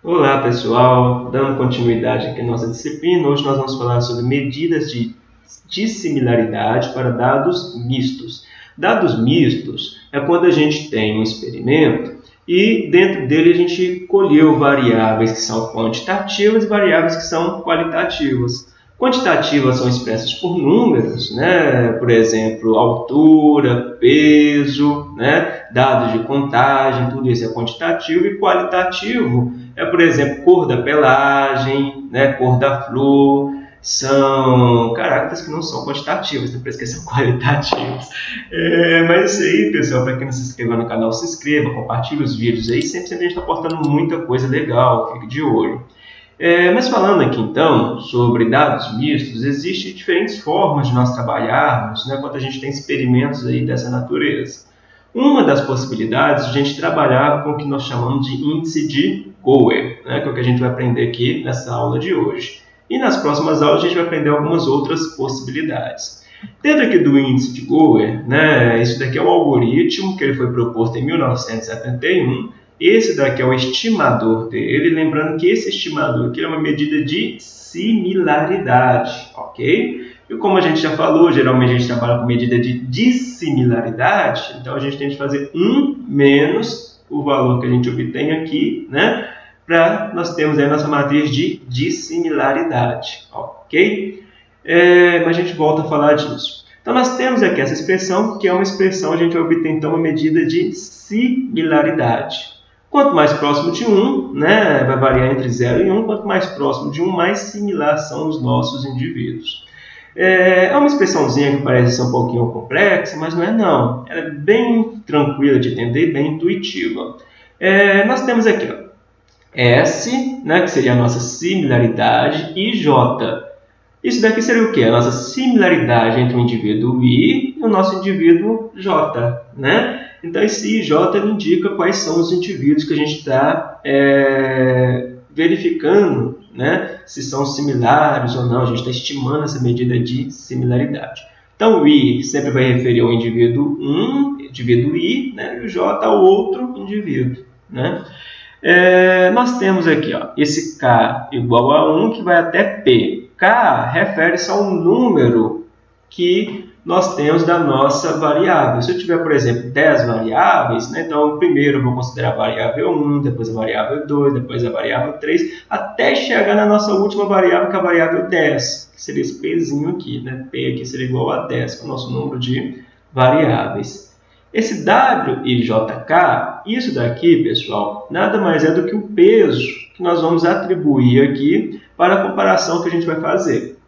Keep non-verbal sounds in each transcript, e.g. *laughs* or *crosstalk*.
Olá pessoal, dando continuidade aqui à nossa disciplina, hoje nós vamos falar sobre medidas de dissimilaridade para dados mistos. Dados mistos é quando a gente tem um experimento e dentro dele a gente colheu variáveis que são quantitativas e variáveis que são qualitativas. Quantitativas são expressas por números, né? por exemplo, altura, peso, né? dados de contagem, tudo isso é quantitativo. E qualitativo é, por exemplo, cor da pelagem, né? cor da flor, são caracteres que não são quantitativos, depois que são *laughs* qualitativos. É, mas isso aí, pessoal, para quem não se inscreveu no canal, se inscreva, compartilhe os vídeos aí, sempre, sempre a gente está postando muita coisa legal, fique de olho. É, mas falando aqui então sobre dados mistos, existem diferentes formas de nós trabalharmos né, quando a gente tem experimentos aí dessa natureza. Uma das possibilidades é a gente trabalhar com o que nós chamamos de índice de Gower, né, que é o que a gente vai aprender aqui nessa aula de hoje. E nas próximas aulas a gente vai aprender algumas outras possibilidades. Dentro aqui do índice de Gower, né, isso daqui é um algoritmo que ele foi proposto em 1971 esse daqui é o estimador dele, lembrando que esse estimador aqui é uma medida de similaridade, ok? E como a gente já falou, geralmente a gente trabalha com medida de dissimilaridade, então a gente tem que fazer 1 menos o valor que a gente obtém aqui, né? Para nós termos aí a nossa matriz de dissimilaridade, ok? É, mas a gente volta a falar disso. Então nós temos aqui essa expressão, que é uma expressão, a gente obter então uma medida de similaridade. Quanto mais próximo de 1, né, vai variar entre 0 e 1, quanto mais próximo de 1, mais similar são os nossos indivíduos. É, é uma expressãozinha que parece ser um pouquinho complexa, mas não é não. Ela é bem tranquila de entender bem intuitiva. É, nós temos aqui ó, S, né, que seria a nossa similaridade, e J. Isso daqui seria o quê? A nossa similaridade entre o indivíduo I e o nosso indivíduo J. Né? Então, esse IJ indica quais são os indivíduos que a gente está é, verificando né, se são similares ou não. A gente está estimando essa medida de similaridade. Então, o I sempre vai referir ao indivíduo 1, indivíduo I, né, e o J ao outro indivíduo. Né? É, nós temos aqui ó, esse K igual a 1 que vai até P. K refere-se ao número que nós temos da nossa variável. Se eu tiver, por exemplo, 10 variáveis, né, então primeiro eu vou considerar a variável 1, depois a variável 2, depois a variável 3, até chegar na nossa última variável, que é a variável 10, que seria esse Pzinho aqui. Né? P aqui seria igual a 10, que é o nosso número de variáveis. Esse W e JK, isso daqui, pessoal, nada mais é do que o peso que nós vamos atribuir aqui para a comparação que a gente vai fazer.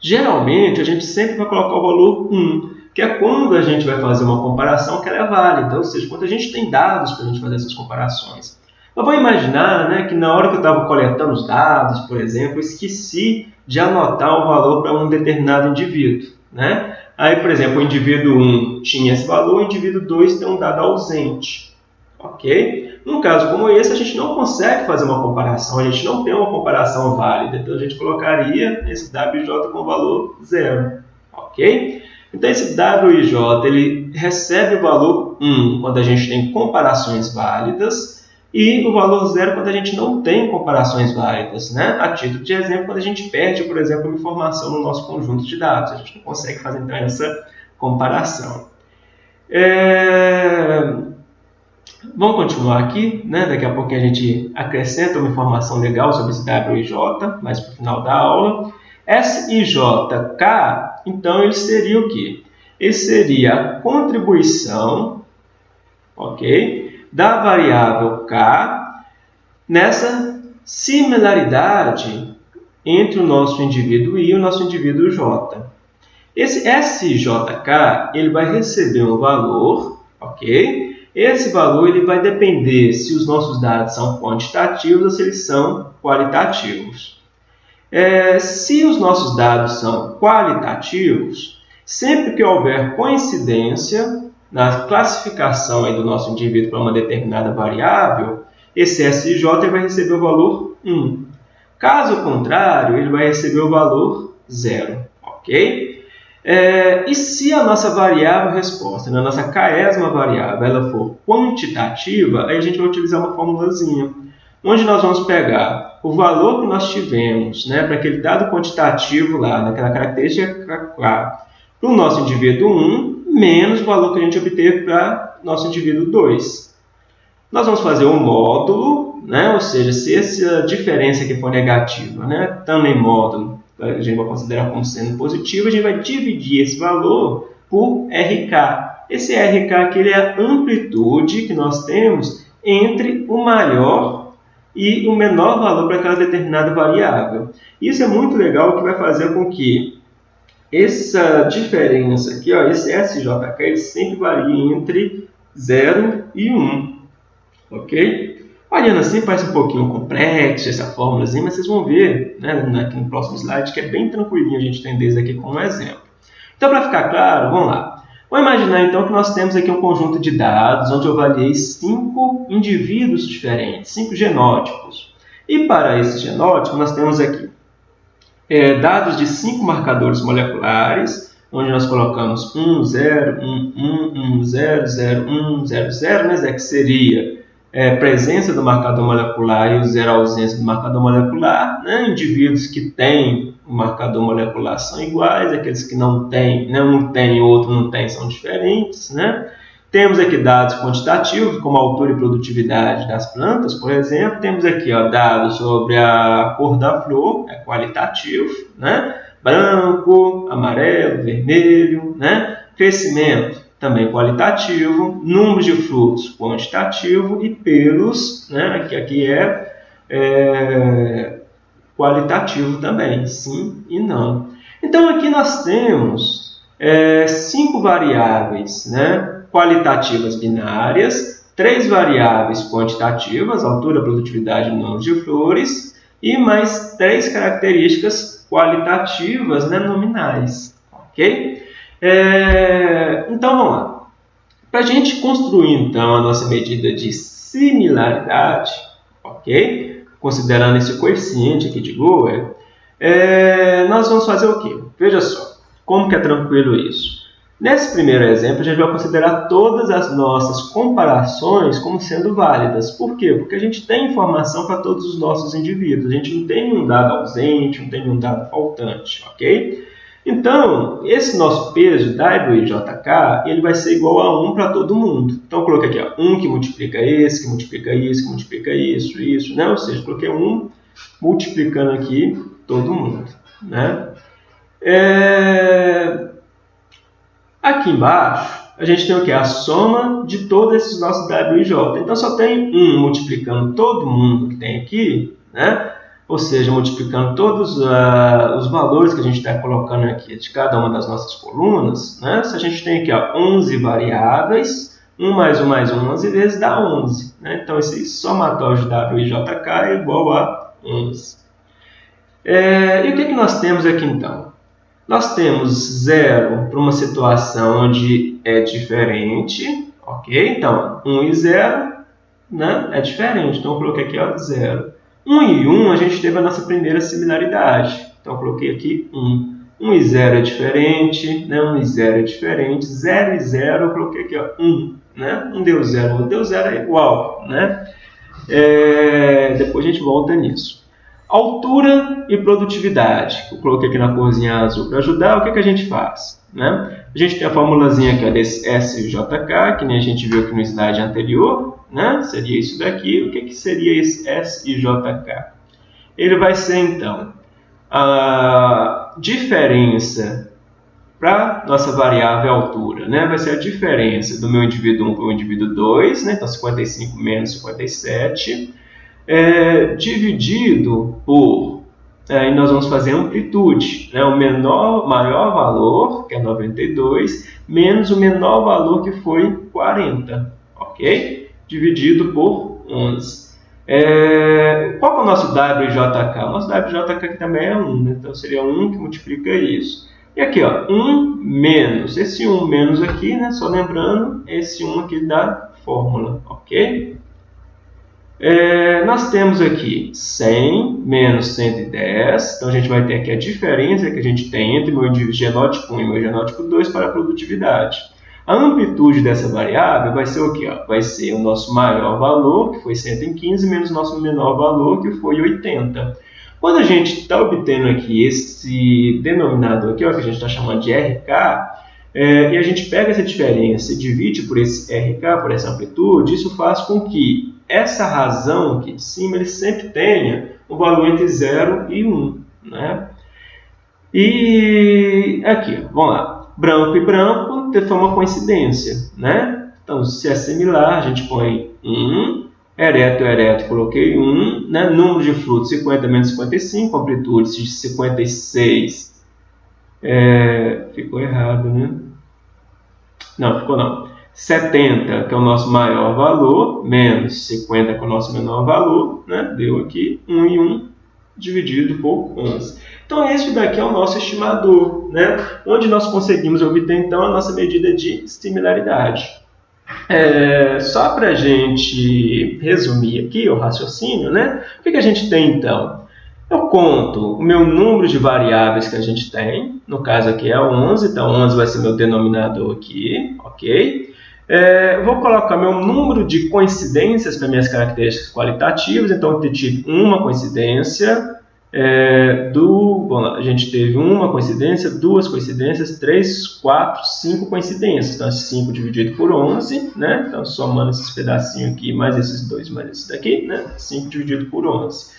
Geralmente, a gente sempre vai colocar o valor 1, que é quando a gente vai fazer uma comparação que ela é válida, ou seja, quando a gente tem dados para a gente fazer essas comparações. Mas vou imaginar né, que na hora que eu estava coletando os dados, por exemplo, eu esqueci de anotar o valor para um determinado indivíduo. Né? Aí, por exemplo, o indivíduo 1 tinha esse valor, o indivíduo 2 tem um dado ausente. Ok? Num caso como esse, a gente não consegue fazer uma comparação, a gente não tem uma comparação válida, então a gente colocaria esse WJ com valor zero, ok? Então esse WJ ele recebe o valor 1 quando a gente tem comparações válidas e o valor zero quando a gente não tem comparações válidas. Né? A título de exemplo, quando a gente perde, por exemplo, uma informação no nosso conjunto de dados, a gente não consegue fazer então essa comparação. É... Vamos continuar aqui, né? daqui a pouco a gente acrescenta uma informação legal sobre esse W e J, mais para o final da aula. S e J, K, então ele seria o quê? Ele seria a contribuição, ok, da variável K nessa similaridade entre o nosso indivíduo I e o nosso indivíduo J. Esse SJK ele vai receber um valor, ok? Esse valor ele vai depender se os nossos dados são quantitativos ou se eles são qualitativos. É, se os nossos dados são qualitativos, sempre que houver coincidência na classificação aí do nosso indivíduo para uma determinada variável, esse SJ vai receber o valor 1. Caso contrário, ele vai receber o valor 0. Ok? É, e se a nossa variável resposta, né, a nossa késima variável, ela for quantitativa, aí a gente vai utilizar uma formulazinha. onde nós vamos pegar o valor que nós tivemos né, para aquele dado quantitativo lá, naquela característica lá, para o nosso indivíduo 1, menos o valor que a gente obteve para o nosso indivíduo 2. Nós vamos fazer um módulo, né, ou seja, se essa diferença aqui for negativa, né, em módulo, a gente vai considerar como sendo positivo, a gente vai dividir esse valor por RK. Esse RK aqui é a amplitude que nós temos entre o maior e o menor valor para aquela determinada variável. Isso é muito legal, que vai fazer com que essa diferença aqui, ó, esse SJK, ele sempre varia entre 0 e 1. Ok? Olhando assim, parece um pouquinho complexo essa fórmula, mas vocês vão ver né, aqui no próximo slide que é bem tranquilinho a gente entender isso aqui como exemplo. Então, para ficar claro, vamos lá. Vamos imaginar então que nós temos aqui um conjunto de dados onde eu avaliei cinco indivíduos diferentes, cinco genótipos. E para esse genótipo, nós temos aqui é, dados de cinco marcadores moleculares, onde nós colocamos 1, 0, 1, 1, 1, 0, 0, 1, 0, 0, né, que seria é, presença do marcador molecular e o zero ausência do marcador molecular. Né? Indivíduos que têm o marcador molecular são iguais, aqueles que não têm, né? um tem e outro não tem, são diferentes. Né? Temos aqui dados quantitativos, como altura e produtividade das plantas, por exemplo. Temos aqui ó, dados sobre a cor da flor, é qualitativo, né? branco, amarelo, vermelho, né? crescimento, também qualitativo, número de frutos quantitativo e pelos, né, que aqui é, é qualitativo também, sim e não. Então aqui nós temos é, cinco variáveis né, qualitativas binárias, três variáveis quantitativas, altura, produtividade e número de flores, e mais três características qualitativas né, nominais. ok? É, então vamos lá. Para a gente construir então a nossa medida de similaridade, ok? Considerando esse coeficiente aqui de Goer, é, nós vamos fazer o quê? Veja só, como que é tranquilo isso. Nesse primeiro exemplo, a gente vai considerar todas as nossas comparações como sendo válidas. Por quê? Porque a gente tem informação para todos os nossos indivíduos. A gente não tem nenhum dado ausente, não tem nenhum dado faltante, ok? Então, esse nosso peso WIJK, ele vai ser igual a 1 para todo mundo. Então, eu coloquei aqui, ó, 1 que multiplica esse, que multiplica isso, que multiplica isso, isso, né? Ou seja, coloquei 1 multiplicando aqui todo mundo, né? É... Aqui embaixo, a gente tem o que? A soma de todos esses nossos WIJ. Então, só tem 1 multiplicando todo mundo que tem aqui, né? ou seja, multiplicando todos uh, os valores que a gente está colocando aqui de cada uma das nossas colunas, né? se a gente tem aqui ó, 11 variáveis, 1 mais 1 mais 1, 11 vezes dá 11. Né? Então, esse somatório de W e JK é igual a 11. É, e o que, é que nós temos aqui então? Nós temos zero para uma situação onde é diferente, ok? Então, 1 e 0 né, é diferente, então eu coloquei aqui ó, 0. 1 e 1 a gente teve a nossa primeira similaridade. Então, eu coloquei aqui 1. 1 e 0 é diferente, né? 1 e 0 é diferente. 0 e 0 eu coloquei aqui ó, 1. Né? Um deu 0, outro deu 0 é igual. Né? É, depois a gente volta nisso. Altura e produtividade. Eu coloquei aqui na corzinha azul para ajudar. O que, que a gente faz? Né? A gente tem a formulazinha aqui ó, desse SJK, que nem a gente viu aqui no slide anterior né? seria isso daqui. O que, que seria esse SIJK? Ele vai ser, então, a diferença para nossa variável altura, né? vai ser a diferença do meu indivíduo 1 para o indivíduo 2, né? então 55 menos 57, é, dividido por, aí é, nós vamos fazer amplitude, né? o menor, maior valor, que é 92, menos o menor valor que foi 40, ok? dividido por 11. É, qual é o nosso WJK? O nosso WJK aqui também é 1, né? então seria 1 que multiplica isso. E aqui, ó, 1 menos, esse 1 menos aqui, né? só lembrando, esse 1 aqui da fórmula, ok? É, nós temos aqui 100 menos 110, então a gente vai ter aqui a diferença que a gente tem entre meu genótipo 1 e meu genótipo 2 para a produtividade. A amplitude dessa variável vai ser o quê? Vai ser o nosso maior valor, que foi 115, menos o nosso menor valor, que foi 80. Quando a gente está obtendo aqui esse denominador aqui, ó, que a gente está chamando de RK, é, e a gente pega essa diferença e divide por esse RK, por essa amplitude, isso faz com que essa razão aqui de cima ele sempre tenha um valor entre 0 e 1. Né? E aqui, vamos lá. Branco e branco foi uma coincidência. Né? Então, se é similar, a gente põe 1. Ereto, ereto, coloquei 1. Né? Número de frutos, 50 menos 55. Amplitude de 56. É, ficou errado, né? Não, ficou não. 70, que é o nosso maior valor, menos 50, que é o nosso menor valor, né? deu aqui 1 e 1 dividido por 11. Então, esse daqui é o nosso estimador, né? onde nós conseguimos obter, então, a nossa medida de similaridade. É, só para a gente resumir aqui o raciocínio, né? o que, que a gente tem, então? Eu conto o meu número de variáveis que a gente tem, no caso aqui é 11, então 11 vai ser meu denominador aqui, ok? É, vou colocar meu número de coincidências para minhas características qualitativas, então eu tive uma coincidência, é, do, bom, a gente teve uma coincidência, duas coincidências, três, quatro, cinco coincidências. Então, 5 dividido por 11, né? Então, somando esses pedacinhos aqui, mais esses dois, mais esse daqui, né? 5 dividido por 11.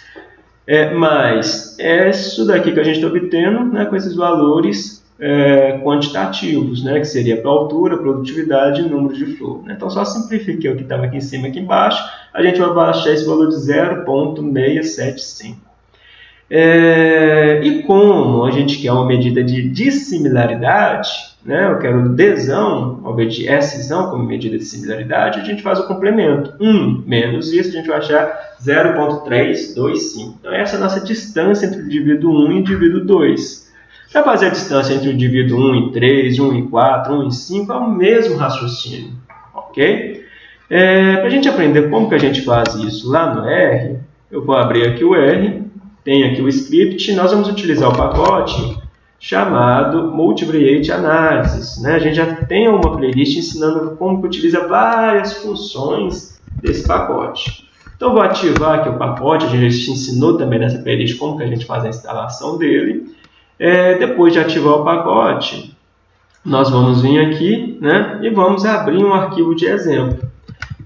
É, mas é isso daqui que a gente está obtendo né, com esses valores é, quantitativos, né, que seria para altura, produtividade e número de flor. Né? Então, só simplifiquei o que estava aqui em cima e aqui embaixo, a gente vai baixar esse valor de 0,675. É, e como a gente quer uma medida de dissimilaridade, né, eu quero desão, ao invés Szão como medida de similaridade, a gente faz o complemento. 1 menos isso, a gente vai achar 0,325. Então, essa é a nossa distância entre o indivíduo 1 e o indivíduo 2. Para fazer a distância entre o indivíduo 1 e 3, 1 e 4, 1 e 5, é o mesmo raciocínio. Ok? É, Para a gente aprender como que a gente faz isso lá no R, eu vou abrir aqui o R tem aqui o script, nós vamos utilizar o pacote chamado Multivariate Analysis. Né? A gente já tem uma playlist ensinando como que utiliza várias funções desse pacote. Então, vou ativar aqui o pacote, a gente já ensinou também nessa playlist como que a gente faz a instalação dele. É, depois de ativar o pacote, nós vamos vir aqui né, e vamos abrir um arquivo de exemplo.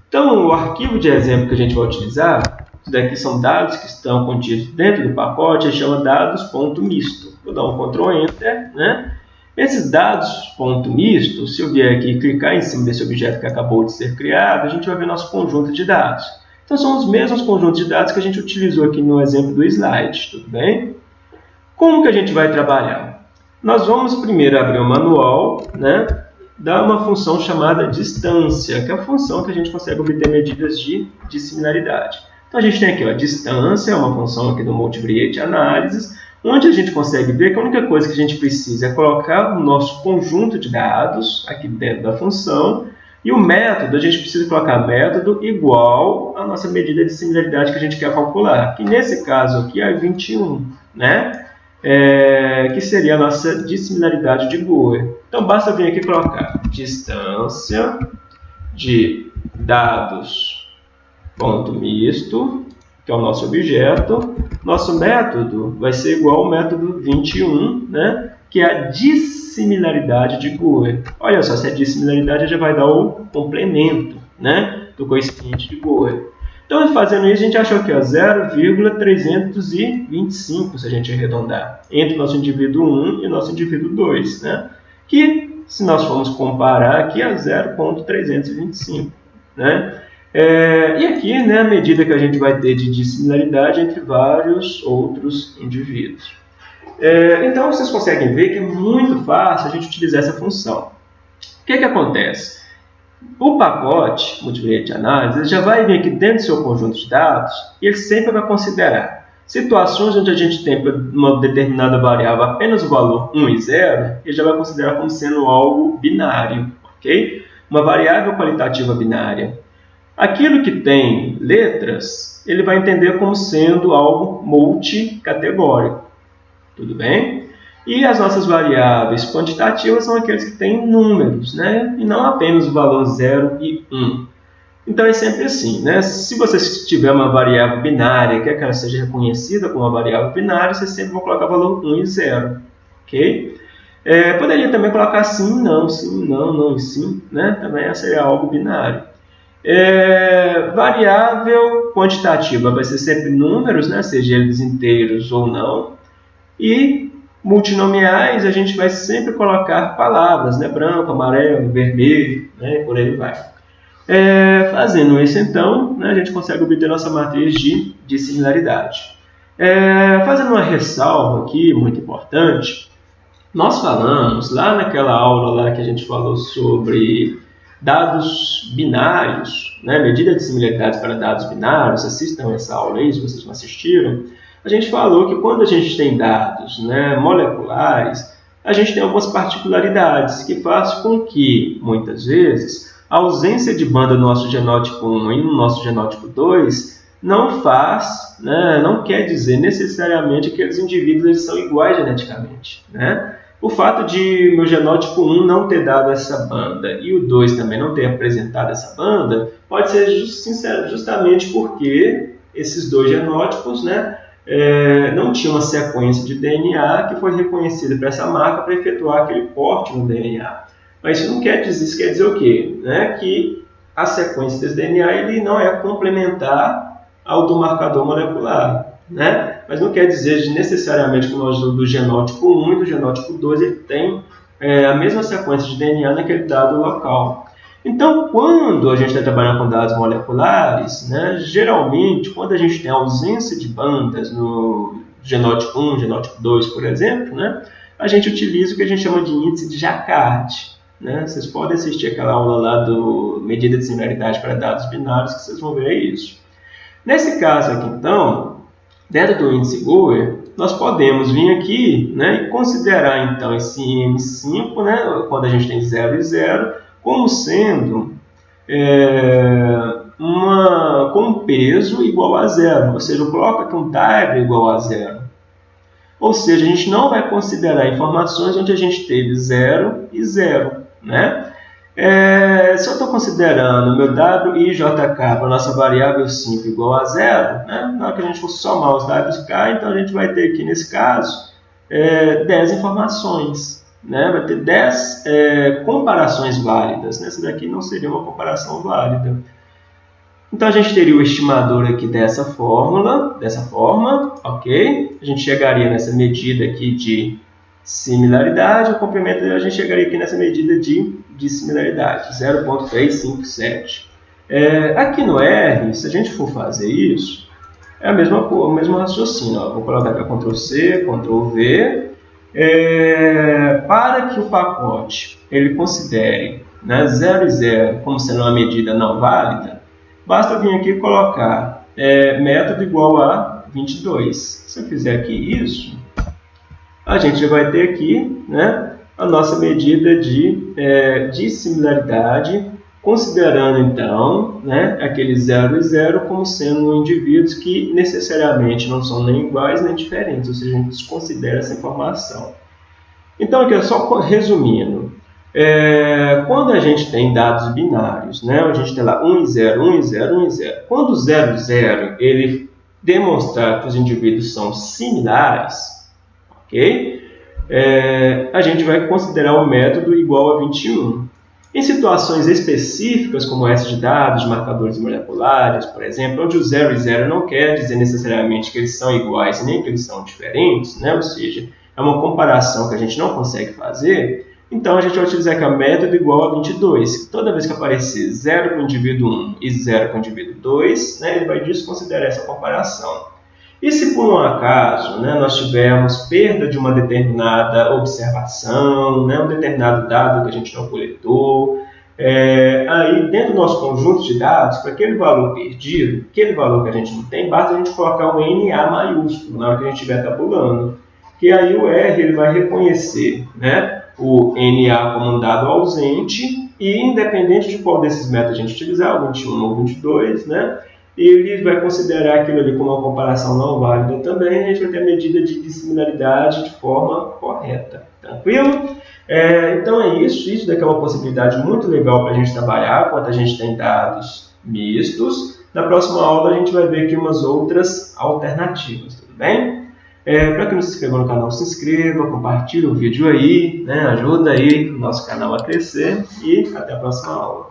Então, o arquivo de exemplo que a gente vai utilizar isso daqui são dados que estão contidos dentro do pacote, gente chama dados.misto. Vou dar um Ctrl Enter, né? Esses dados ponto misto, se eu vier aqui e clicar em cima desse objeto que acabou de ser criado, a gente vai ver nosso conjunto de dados. Então, são os mesmos conjuntos de dados que a gente utilizou aqui no exemplo do slide, tudo bem? Como que a gente vai trabalhar? Nós vamos primeiro abrir o manual, né? dar uma função chamada distância, que é a função que a gente consegue obter medidas de, de similaridade. Então a gente tem aqui ó, distância, uma função aqui do Multivariate Analysis, onde a gente consegue ver que a única coisa que a gente precisa é colocar o nosso conjunto de dados aqui dentro da função, e o método, a gente precisa colocar método igual à nossa medida de similaridade que a gente quer calcular, que nesse caso aqui é 21, né? É, que seria a nossa dissimilaridade de Boer. Então, basta vir aqui e colocar distância de dados ponto misto, que é o nosso objeto. Nosso método vai ser igual ao método 21, né? que é a dissimilaridade de Goer. Olha só, se é dissimilaridade, já vai dar o complemento né? do coeficiente de Goer. Então, fazendo isso, a gente achou aqui 0,325, se a gente arredondar, entre o nosso indivíduo 1 e nosso indivíduo 2, né? que, se nós formos comparar aqui, é 0,325. Né? É, e aqui, né, a medida que a gente vai ter de dissimilaridade entre vários outros indivíduos. É, então, vocês conseguem ver que é muito fácil a gente utilizar essa função. O que, que acontece? O pacote multivariate análise já vai vir aqui dentro do seu conjunto de dados e ele sempre vai considerar situações onde a gente tem uma determinada variável apenas o valor 1 e 0, ele já vai considerar como sendo algo binário, ok? Uma variável qualitativa binária Aquilo que tem letras, ele vai entender como sendo algo multicategórico. Tudo bem? E as nossas variáveis quantitativas são aqueles que têm números, né? e não apenas o valor 0 e 1. Um. Então é sempre assim, né? Se você tiver uma variável binária, quer que ela seja reconhecida como uma variável binária, você sempre vai colocar valor 1 e 0, ok? É, poderia também colocar sim, não, sim, não, não e sim, né? Também seria algo binário. É, variável quantitativa vai ser sempre números, né? Seja eles inteiros ou não. E multinomiais a gente vai sempre colocar palavras, né? Branco, amarelo, vermelho, né? Por aí vai. É, fazendo isso, então, né, a gente consegue obter nossa matriz de, de similaridade. É, fazendo uma ressalva aqui, muito importante, nós falamos lá naquela aula lá que a gente falou sobre dados binários, né, medida de similaridade para dados binários, assistam essa aula aí se vocês não assistiram, a gente falou que quando a gente tem dados né, moleculares, a gente tem algumas particularidades que fazem com que, muitas vezes, a ausência de banda no nosso genótipo 1 e no nosso genótipo 2 não faz, né, não quer dizer necessariamente que aqueles indivíduos eles são iguais geneticamente. Né? O fato de meu genótipo 1 não ter dado essa banda e o 2 também não ter apresentado essa banda pode ser justamente porque esses dois genótipos né, é, não tinham uma sequência de DNA que foi reconhecida para essa marca para efetuar aquele porte no DNA. Mas isso não quer dizer, isso quer dizer o quê? Né? Que a sequência desse DNA ele não é complementar ao do marcador molecular. Né? Mas não quer dizer necessariamente que nós do genótipo 1 e do genótipo 2 ele tem é, a mesma sequência de DNA naquele dado local. Então, quando a gente está trabalhando com dados moleculares, né, geralmente, quando a gente tem ausência de bandas no genótipo 1, genótipo 2, por exemplo, né, a gente utiliza o que a gente chama de índice de Jacquard. Né? Vocês podem assistir aquela aula lá do medida de similaridade para dados binários que vocês vão ver isso. Nesse caso aqui, então, dentro do índice Goer, nós podemos vir aqui né, e considerar então esse M5, né, quando a gente tem 0 e 0, como sendo é, uma, com peso igual a zero, ou seja, eu coloco aqui um type igual a zero. Ou seja, a gente não vai considerar informações onde a gente teve 0 e 0 né? É, se eu estou considerando meu WIJK para a nossa variável 5 igual a zero, né? na hora que a gente for somar os WK, então a gente vai ter aqui nesse caso é, 10 informações. Né? Vai ter 10 é, comparações válidas. Né? Essa daqui não seria uma comparação válida. Então a gente teria o estimador aqui dessa fórmula, dessa forma, ok? A gente chegaria nessa medida aqui de similaridade, o comprimento a gente chegaria aqui nessa medida de, de similaridade, 0.357. É, aqui no R, se a gente for fazer isso, é a mesma, o mesmo raciocínio. Ó. Vou colocar aqui Ctrl C, Ctrl V. É, para que o pacote ele considere né, 0 e 0 como sendo uma medida não válida, basta vir aqui colocar é, método igual a 22. Se eu fizer aqui isso, a gente vai ter aqui né, a nossa medida de, é, de similaridade, considerando então né, aquele 0 e 0 como sendo indivíduos que necessariamente não são nem iguais nem diferentes, ou seja, a gente desconsidera essa informação. Então, aqui, só resumindo, é, quando a gente tem dados binários, né, a gente tem lá 1 e 0, 1 e 0, 1 e 0, quando o 0 e 0 ele demonstrar que os indivíduos são similares, ok? É, a gente vai considerar o método igual a 21. Em situações específicas, como essa de dados, de marcadores moleculares, por exemplo, onde o 0 e 0 não quer dizer necessariamente que eles são iguais nem que eles são diferentes, né? ou seja, é uma comparação que a gente não consegue fazer, então a gente vai utilizar aqui o método igual a 22. Toda vez que aparecer 0 para o indivíduo 1 e 0 para o indivíduo 2, né, ele vai desconsiderar essa comparação. E se por um acaso né, nós tivermos perda de uma determinada observação, né, um determinado dado que a gente não coletou, é, aí dentro do nosso conjunto de dados, para aquele valor perdido, aquele valor que a gente não tem, basta a gente colocar um NA maiúsculo na hora que a gente estiver tabulando, que aí o R ele vai reconhecer né, o NA como um dado ausente e independente de qual desses métodos a gente utilizar, o 21 ou 22, né, ele vai considerar aquilo ali como uma comparação não válida também, a gente vai ter a medida de dissimilaridade de forma correta. Tranquilo? É, então é isso, isso daqui é uma possibilidade muito legal para a gente trabalhar quando a gente tem dados mistos. Na próxima aula a gente vai ver aqui umas outras alternativas, tudo bem? É, para quem não se inscreveu no canal, se inscreva, compartilhe o vídeo aí, né, ajuda aí o nosso canal a crescer e até a próxima aula.